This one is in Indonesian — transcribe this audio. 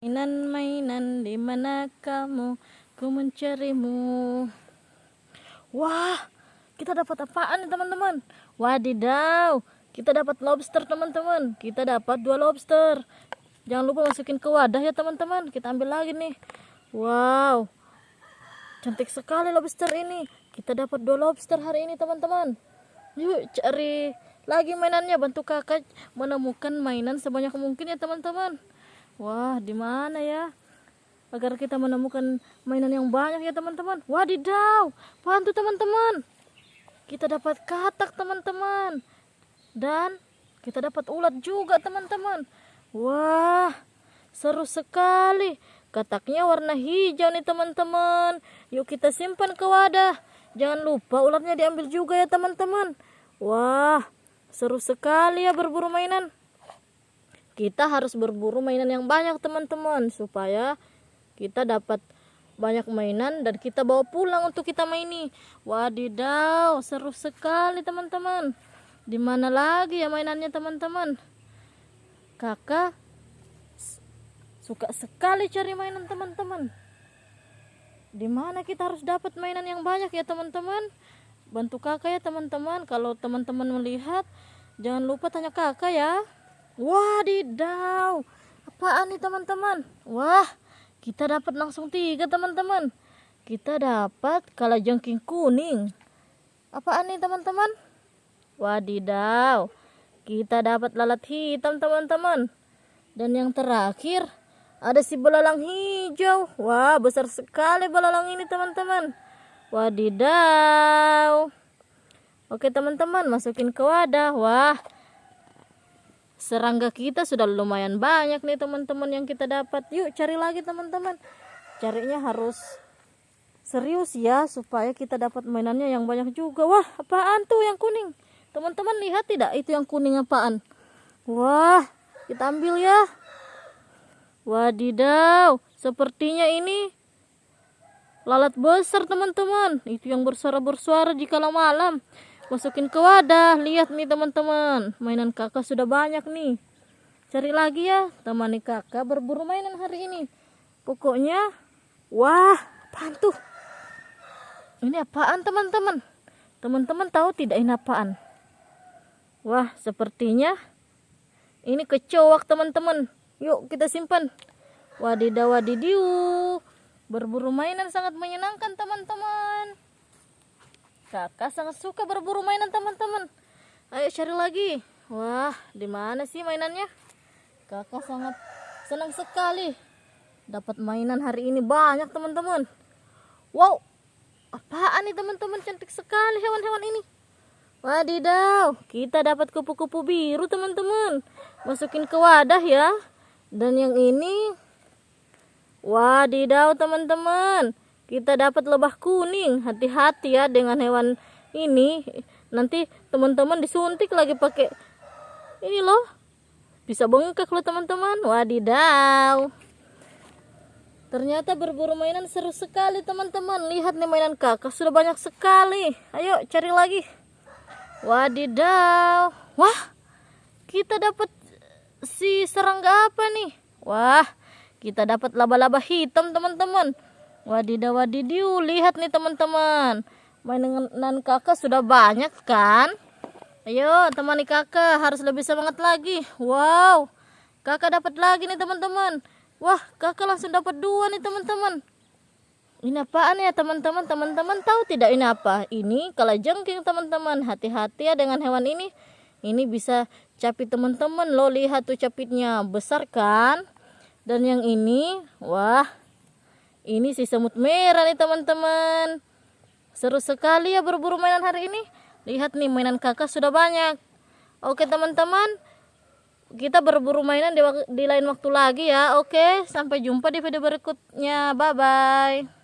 Mainan-mainan di mana kamu? Ku mencarimu. Wah, kita dapat apaan nih teman-teman? Wadidaw, kita dapat lobster teman-teman. Kita dapat dua lobster. Jangan lupa masukin ke wadah ya teman-teman. Kita ambil lagi nih. Wow, cantik sekali lobster ini. Kita dapat dua lobster hari ini teman-teman. Yuk cari lagi mainannya. Bantu kakak menemukan mainan sebanyak mungkin ya teman-teman. Wah, di mana ya? Agar kita menemukan mainan yang banyak ya teman-teman. Wadidaw, bantu teman-teman. Kita dapat katak teman-teman. Dan kita dapat ulat juga teman-teman. Wah, seru sekali. Kataknya warna hijau nih teman-teman. Yuk kita simpan ke wadah. Jangan lupa ulatnya diambil juga ya teman-teman. Wah, seru sekali ya berburu mainan kita harus berburu mainan yang banyak teman-teman supaya kita dapat banyak mainan dan kita bawa pulang untuk kita maini. Wadidaw seru sekali teman-teman. Di mana lagi ya mainannya teman-teman? Kakak suka sekali cari mainan teman-teman. Di mana kita harus dapat mainan yang banyak ya teman-teman? Bantu kakak ya teman-teman. Kalau teman-teman melihat jangan lupa tanya kakak ya Wadidaw. Apaan nih teman-teman? Wah, kita dapat langsung tiga teman-teman. Kita dapat kalajengking kuning. Apaan nih teman-teman? Wadidaw. Kita dapat lalat hitam teman-teman. Dan yang terakhir ada si belalang hijau. Wah, besar sekali belalang ini teman-teman. Wadidaw. Oke teman-teman, masukin ke wadah. Wah, serangga kita sudah lumayan banyak nih teman-teman yang kita dapat. Yuk cari lagi teman-teman. Carinya harus serius ya supaya kita dapat mainannya yang banyak juga. Wah apaan tuh yang kuning? Teman-teman lihat tidak itu yang kuning apaan? Wah kita ambil ya. Wadidaw sepertinya ini lalat besar teman-teman. Itu yang bersuara-bersuara jika malam masukin ke wadah. Lihat nih teman-teman. Mainan kakak sudah banyak nih. Cari lagi ya. Temani kakak berburu mainan hari ini. Pokoknya wah apaan tuh? Ini apaan teman-teman? Teman-teman tahu tidak ini apaan? Wah sepertinya ini kecoak teman-teman. Yuk kita simpan. Wadidaw wadidiu berburu mainan sangat menyenangkan teman-teman Kakak sangat suka berburu mainan teman-teman. Ayo cari lagi. Wah, di mana sih mainannya? Kakak sangat senang sekali dapat mainan hari ini banyak teman-teman. Wow, apaan nih teman-teman? Cantik sekali hewan-hewan ini. Wadidaw, kita dapat kupu-kupu biru teman-teman. Masukin ke wadah ya. Dan yang ini, wadidaw teman-teman kita dapat lebah kuning. Hati-hati ya dengan hewan ini. Nanti teman-teman disuntik lagi pakai ini loh. Bisa bengkak loh teman-teman. Wadidaw. Ternyata berburu mainan seru sekali teman-teman. Lihat nih mainan kakak sudah banyak sekali. Ayo cari lagi. Wadidaw. Wah kita dapat si serangga apa nih? Wah kita dapat laba-laba hitam teman-teman Wadidaw wadidiu, lihat nih teman-teman. Mainan kakak sudah banyak kan? Ayo temani kakak, harus lebih semangat lagi. Wow, kakak dapat lagi nih teman-teman. Wah, kakak langsung dapat dua nih teman-teman. Ini apaan ya teman-teman? Teman-teman tahu tidak ini apa? Ini kalau jengking teman-teman. Hati-hati ya dengan hewan ini. Ini bisa capit teman-teman. Lo lihat tuh capitnya besar kan? Dan yang ini, wah ini si semut merah nih teman-teman. Seru sekali ya berburu mainan hari ini. Lihat nih mainan kakak sudah banyak. Oke teman-teman. Kita berburu mainan di, di lain waktu lagi ya. Oke sampai jumpa di video berikutnya. Bye-bye.